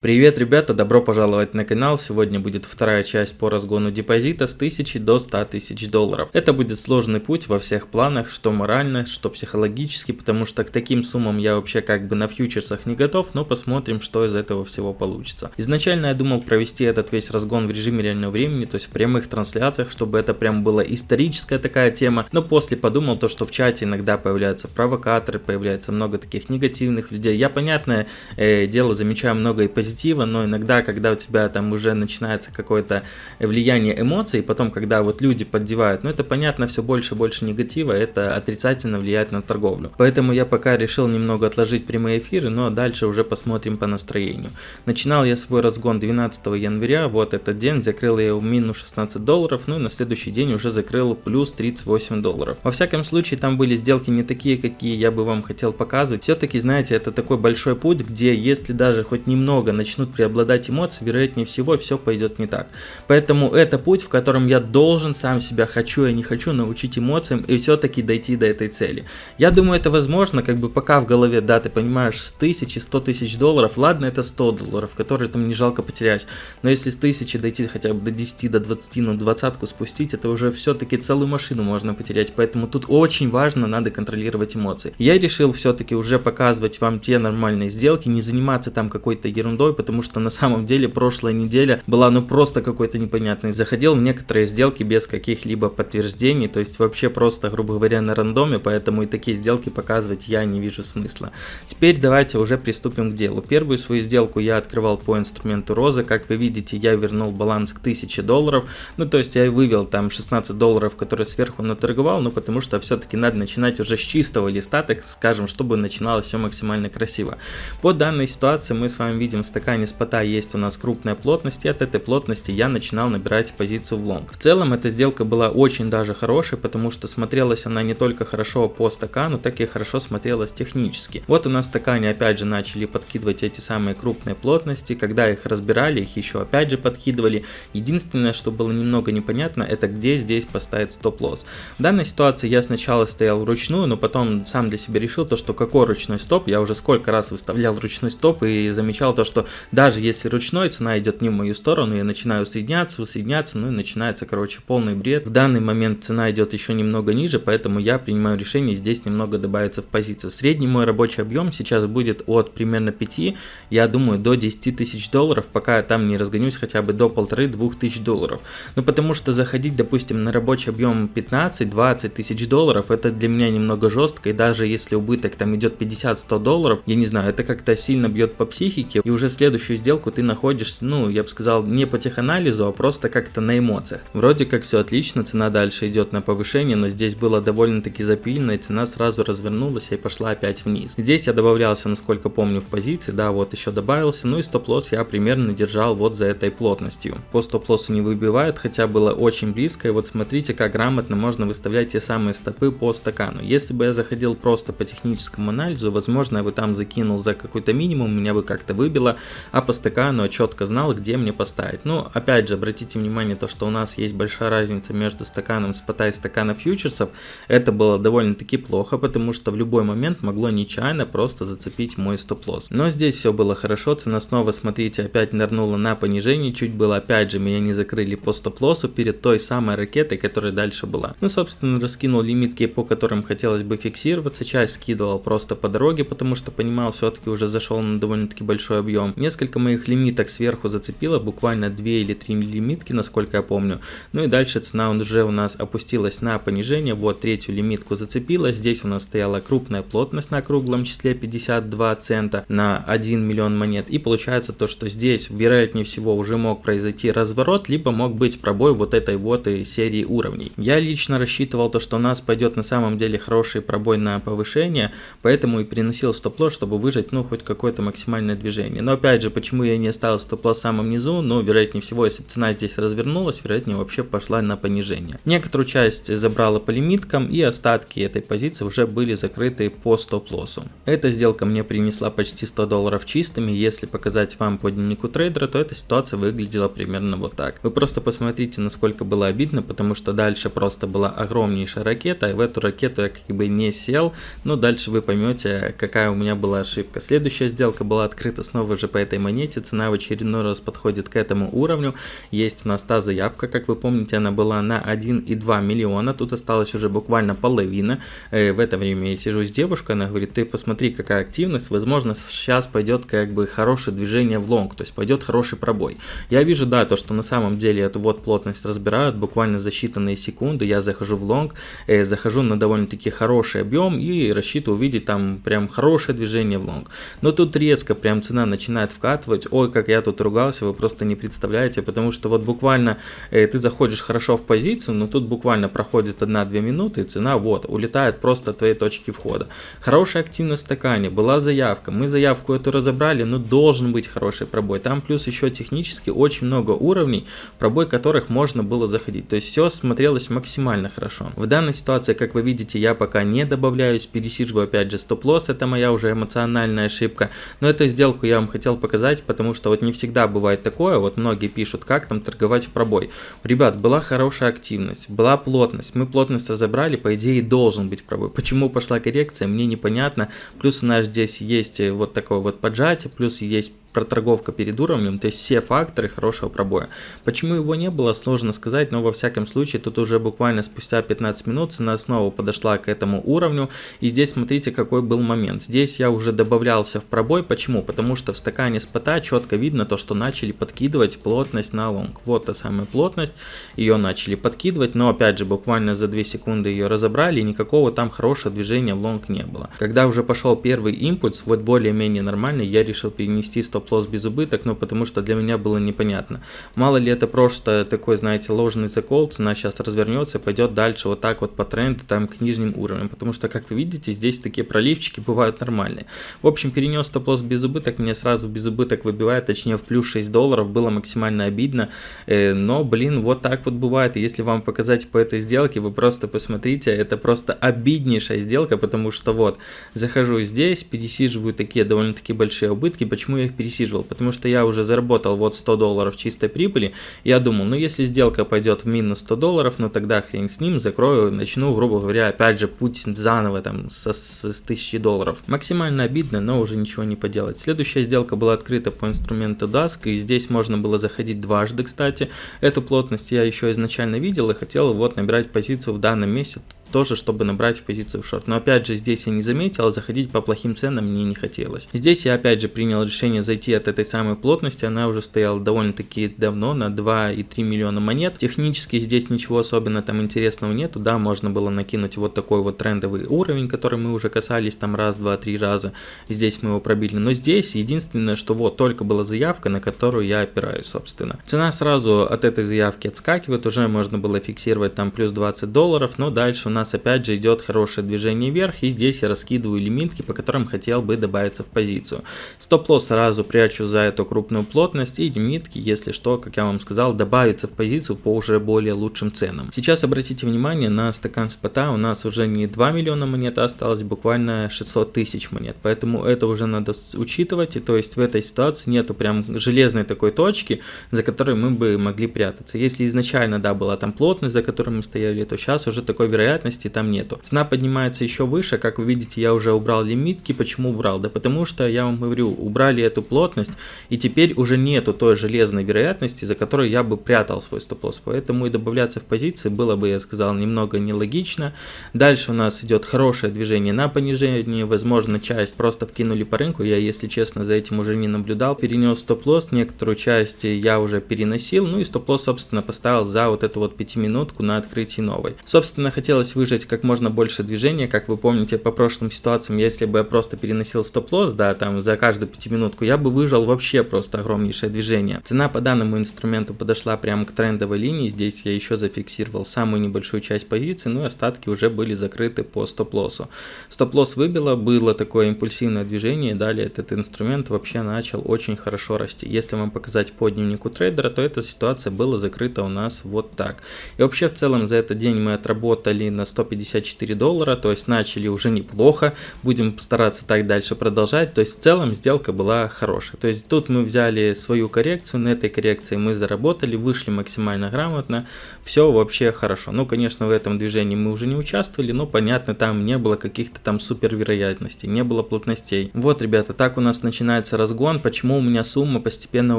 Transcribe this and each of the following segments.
Привет, ребята, добро пожаловать на канал. Сегодня будет вторая часть по разгону депозита с 1000 до 100 тысяч долларов. Это будет сложный путь во всех планах, что морально, что психологически, потому что к таким суммам я вообще как бы на фьючерсах не готов, но посмотрим, что из этого всего получится. Изначально я думал провести этот весь разгон в режиме реального времени, то есть в прямых трансляциях, чтобы это прям была историческая такая тема, но после подумал то, что в чате иногда появляются провокаторы, появляется много таких негативных людей. Я, понятное э, дело, замечаю много и позитивных позитива, но иногда, когда у тебя там уже начинается какое-то влияние эмоций, потом, когда вот люди поддевают, ну это понятно, все больше и больше негатива, это отрицательно влияет на торговлю. Поэтому я пока решил немного отложить прямые эфиры, но дальше уже посмотрим по настроению. Начинал я свой разгон 12 января, вот этот день, закрыл я в минус 16 долларов, ну и на следующий день уже закрыл плюс 38 долларов. Во всяком случае, там были сделки не такие, какие я бы вам хотел показывать. Все-таки, знаете, это такой большой путь, где если даже хоть немного начнут преобладать эмоции, вероятнее всего все пойдет не так. Поэтому это путь, в котором я должен сам себя, хочу я не хочу, научить эмоциям и все-таки дойти до этой цели. Я думаю, это возможно, как бы пока в голове, да, ты понимаешь, с тысячи, сто тысяч долларов, ладно, это 100 долларов, которые там не жалко потерять, но если с тысячи дойти хотя бы до 10, до 20, ну двадцатку спустить, это уже все-таки целую машину можно потерять, поэтому тут очень важно, надо контролировать эмоции. Я решил все-таки уже показывать вам те нормальные сделки, не заниматься там какой-то ерундой, второй, потому что на самом деле прошлая неделя была ну просто какой-то непонятной. Заходил в некоторые сделки без каких-либо подтверждений, то есть вообще просто, грубо говоря, на рандоме, поэтому и такие сделки показывать я не вижу смысла. Теперь давайте уже приступим к делу. Первую свою сделку я открывал по инструменту розы, как вы видите, я вернул баланс к 1000 долларов, ну то есть я вывел там 16 долларов, которые сверху наторговал, ну потому что все-таки надо начинать уже с чистого листа, так скажем, чтобы начиналось все максимально красиво. По данной ситуации мы с вами видим стакане спота есть у нас крупная плотность, и от этой плотности я начинал набирать позицию в лонг. В целом эта сделка была очень даже хорошей, потому что смотрелась она не только хорошо по стакану, так и хорошо смотрелась технически. Вот у нас стакане опять же начали подкидывать эти самые крупные плотности, когда их разбирали, их еще опять же подкидывали. Единственное, что было немного непонятно, это где здесь поставить стоп-лосс. В данной ситуации я сначала стоял вручную, но потом сам для себя решил то, что какой ручной стоп, я уже сколько раз выставлял ручной стоп и замечал то, что даже если ручной цена идет не в мою сторону, я начинаю усоединяться, усоединяться, ну и начинается, короче, полный бред. В данный момент цена идет еще немного ниже, поэтому я принимаю решение здесь немного добавиться в позицию. Средний мой рабочий объем сейчас будет от примерно 5, я думаю, до 10 тысяч долларов, пока я там не разгонюсь хотя бы до полторы-двух тысяч долларов. Ну потому что заходить, допустим, на рабочий объем 15-20 тысяч долларов, это для меня немного жестко, и даже если убыток там идет 50-100 долларов, я не знаю, это как-то сильно бьет по психике, и уже следующую сделку ты находишь, ну, я бы сказал, не по теханализу, а просто как-то на эмоциях. Вроде как все отлично, цена дальше идет на повышение, но здесь было довольно-таки запильно, и цена сразу развернулась и пошла опять вниз. Здесь я добавлялся, насколько помню, в позиции, да, вот еще добавился, ну и стоп-лосс я примерно держал вот за этой плотностью. По стоп-лоссу не выбивает, хотя было очень близко, и вот смотрите, как грамотно можно выставлять те самые стопы по стакану. Если бы я заходил просто по техническому анализу, возможно, я бы там закинул за какой-то минимум, меня бы как-то выбило, а по стакану четко знал, где мне поставить. Ну, опять же, обратите внимание, то, что у нас есть большая разница между стаканом спота и стакана фьючерсов. Это было довольно-таки плохо, потому что в любой момент могло нечаянно просто зацепить мой стоп-лосс. Но здесь все было хорошо, цена снова, смотрите, опять нырнула на понижение, чуть было, опять же, меня не закрыли по стоп-лоссу перед той самой ракетой, которая дальше была. Ну, собственно, раскинул лимитки, по которым хотелось бы фиксироваться, часть скидывал просто по дороге, потому что понимал, все-таки уже зашел на довольно-таки большой объем. Несколько моих лимиток сверху зацепило, буквально 2 или 3 лимитки, насколько я помню. Ну и дальше цена уже у нас опустилась на понижение, вот третью лимитку зацепила, здесь у нас стояла крупная плотность на круглом числе 52 цента на 1 миллион монет. И получается то, что здесь вероятнее всего уже мог произойти разворот, либо мог быть пробой вот этой вот и серии уровней. Я лично рассчитывал то, что у нас пойдет на самом деле хороший пробой на повышение, поэтому и переносил стоп-лосс, чтобы выжать ну хоть какое-то максимальное движение. Но опять же, почему я не оставил стоп-лосс в самом низу, но вероятнее всего, если цена здесь развернулась, вероятнее вообще пошла на понижение. Некоторую часть забрала по лимиткам и остатки этой позиции уже были закрыты по стоп-лоссу. Эта сделка мне принесла почти 100 долларов чистыми, если показать вам по дневнику трейдера, то эта ситуация выглядела примерно вот так. Вы просто посмотрите, насколько было обидно, потому что дальше просто была огромнейшая ракета, и в эту ракету я как бы не сел, но дальше вы поймете, какая у меня была ошибка. Следующая сделка была открыта снова же по этой монете, цена в очередной раз подходит к этому уровню, есть у нас та заявка, как вы помните, она была на 1,2 миллиона, тут осталось уже буквально половина, э, в это время я сижу с девушкой, она говорит, ты посмотри, какая активность, возможно, сейчас пойдет как бы хорошее движение в лонг, то есть пойдет хороший пробой. Я вижу, да, то, что на самом деле эту вот плотность разбирают буквально за считанные секунды, я захожу в лонг, э, захожу на довольно-таки хороший объем и рассчитываю увидеть там прям хорошее движение в лонг. Но тут резко прям цена начинает вкатывать, ой, как я тут ругался, вы просто не представляете, потому что вот буквально э, ты заходишь хорошо в позицию, но тут буквально проходит 1-2 минуты и цена вот, улетает просто от твоей точки входа. Хорошая активность в стакане, была заявка, мы заявку эту разобрали, но должен быть хороший пробой. Там плюс еще технически очень много уровней, пробой которых можно было заходить. То есть все смотрелось максимально хорошо. В данной ситуации, как вы видите, я пока не добавляюсь, пересиживаю опять же стоп-лосс, это моя уже эмоциональная ошибка. Но эту сделку я вам хотел показать, потому что вот не всегда бывает такое, вот многие пишут, как там торговать в пробой. Ребят, была хорошая активность, была плотность, мы плотность разобрали, по идее должен быть пробой. Почему пошла коррекция, мне непонятно. Плюс у нас здесь есть вот такое вот поджатие, плюс есть проторговка перед уровнем, то есть все факторы хорошего пробоя. Почему его не было, сложно сказать, но во всяком случае тут уже буквально спустя 15 минут цена снова подошла к этому уровню. И здесь смотрите какой был момент. Здесь я уже добавлялся в пробой. Почему? Потому что в стакане спота четко видно то, что начали подкидывать плотность на лонг. Вот та самая плотность, ее начали подкидывать, но опять же буквально за 2 секунды ее разобрали и никакого там хорошего движения в лонг не было. Когда уже пошел первый импульс, вот более-менее нормальный, я решил перенести стоп стоп-лосс в безубыток, но потому что для меня было непонятно. Мало ли это просто такой, знаете, ложный закол, цена сейчас развернется пойдет дальше вот так вот по тренду, там к нижним уровням, потому что, как вы видите, здесь такие проливчики бывают нормальные. В общем, перенес стоп-лосс без убыток, меня сразу без убыток выбивает, точнее в плюс 6 долларов, было максимально обидно, э, но, блин, вот так вот бывает, и если вам показать по этой сделке, вы просто посмотрите, это просто обиднейшая сделка, потому что вот, захожу здесь, пересиживаю такие довольно-таки большие убытки, почему я их пересиживаю? Пересиживал, потому что я уже заработал вот 100 долларов чистой прибыли. Я думал, ну если сделка пойдет в минус 100 долларов, ну тогда хрен с ним, закрою, начну, грубо говоря, опять же путь заново там со, с, с 1000 долларов. Максимально обидно, но уже ничего не поделать. Следующая сделка была открыта по инструменту DASK, и здесь можно было заходить дважды, кстати. Эту плотность я еще изначально видел и хотел вот набирать позицию в данном месте тоже, чтобы набрать позицию в шорт. Но опять же, здесь я не заметил, заходить по плохим ценам мне не хотелось. Здесь я опять же принял решение зайти от этой самой плотности, она уже стояла довольно-таки давно, на 2,3 миллиона монет. Технически здесь ничего особенно там интересного нету, да, можно было накинуть вот такой вот трендовый уровень, который мы уже касались там раз, два, три раза, здесь мы его пробили. Но здесь единственное, что вот только была заявка, на которую я опираюсь, собственно. Цена сразу от этой заявки отскакивает, уже можно было фиксировать там плюс 20 долларов, но дальше у нас нас опять же идет хорошее движение вверх, и здесь я раскидываю лимитки, по которым хотел бы добавиться в позицию. Стоп-лосс сразу прячу за эту крупную плотность, и лимитки, если что, как я вам сказал, добавиться в позицию по уже более лучшим ценам. Сейчас обратите внимание на стакан спота, у нас уже не 2 миллиона монет, а осталось буквально 600 тысяч монет, поэтому это уже надо учитывать, и то есть в этой ситуации нету прям железной такой точки, за которой мы бы могли прятаться. Если изначально, да, была там плотность, за которой мы стояли, то сейчас уже такой вероятности вероятности там нету. Цена поднимается еще выше, как вы видите, я уже убрал лимитки. Почему убрал? Да потому что, я вам говорю, убрали эту плотность, и теперь уже нету той железной вероятности, за которой я бы прятал свой стоп-лосс. Поэтому и добавляться в позиции было бы, я сказал, немного нелогично. Дальше у нас идет хорошее движение на понижение, возможно, часть просто вкинули по рынку, я, если честно, за этим уже не наблюдал. Перенес стоп-лосс, некоторую часть я уже переносил, ну и стоп-лосс, собственно, поставил за вот эту вот пятиминутку на открытии новой. Собственно, хотелось выжать как можно больше движения, как вы помните по прошлым ситуациям, если бы я просто переносил стоп-лосс, да, там за каждую пятиминутку, я бы выжал вообще просто огромнейшее движение. Цена по данному инструменту подошла прямо к трендовой линии, здесь я еще зафиксировал самую небольшую часть позиции, ну и остатки уже были закрыты по стоп-лоссу. Стоп-лосс выбило, было такое импульсивное движение, далее этот инструмент вообще начал очень хорошо расти. Если вам показать по дневнику трейдера, то эта ситуация была закрыта у нас вот так. И вообще в целом за этот день мы отработали на 154 доллара, то есть начали уже неплохо, будем стараться так дальше продолжать, то есть в целом сделка была хорошая. То есть тут мы взяли свою коррекцию, на этой коррекции мы заработали, вышли максимально грамотно, все вообще хорошо. Ну, конечно, в этом движении мы уже не участвовали, но понятно, там не было каких-то там супер вероятностей, не было плотностей. Вот, ребята, так у нас начинается разгон. Почему у меня сумма постепенно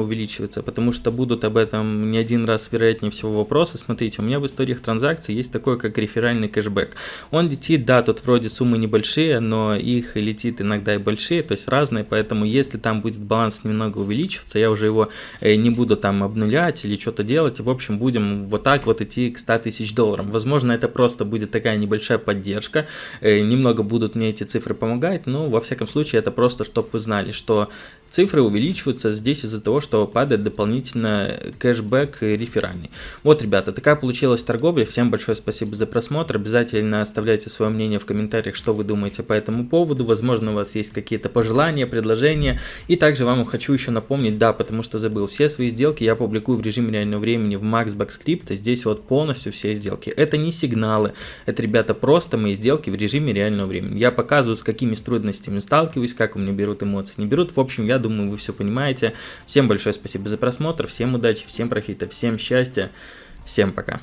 увеличивается? Потому что будут об этом не один раз, вероятнее всего, вопросы. Смотрите, у меня в историях транзакций есть такое, как реферальный кэшбэк. Он летит, да, тут вроде суммы небольшие, но их летит иногда и большие, то есть разные, поэтому если там будет баланс немного увеличиваться, я уже его э, не буду там обнулять или что-то делать, в общем, будем вот так вот идти к 100 тысяч долларов. Возможно, это просто будет такая небольшая поддержка, э, немного будут мне эти цифры помогать, но во всяком случае это просто, чтобы вы знали, что цифры увеличиваются здесь из-за того, что падает дополнительно кэшбэк реферальный. Вот, ребята, такая получилась торговля. Всем большое спасибо за просмотр. Оставляйте свое мнение в комментариях, что вы думаете по этому поводу. Возможно, у вас есть какие-то пожелания, предложения. И также вам хочу еще напомнить, да, потому что забыл, все свои сделки я публикую в режиме реального времени в Maxbox Script. Здесь вот полностью все сделки. Это не сигналы, это, ребята, просто мои сделки в режиме реального времени. Я показываю, с какими трудностями сталкиваюсь, как у меня берут эмоции, не берут. В общем, я думаю, вы все понимаете. Всем большое спасибо за просмотр, всем удачи, всем профита, всем счастья, всем пока.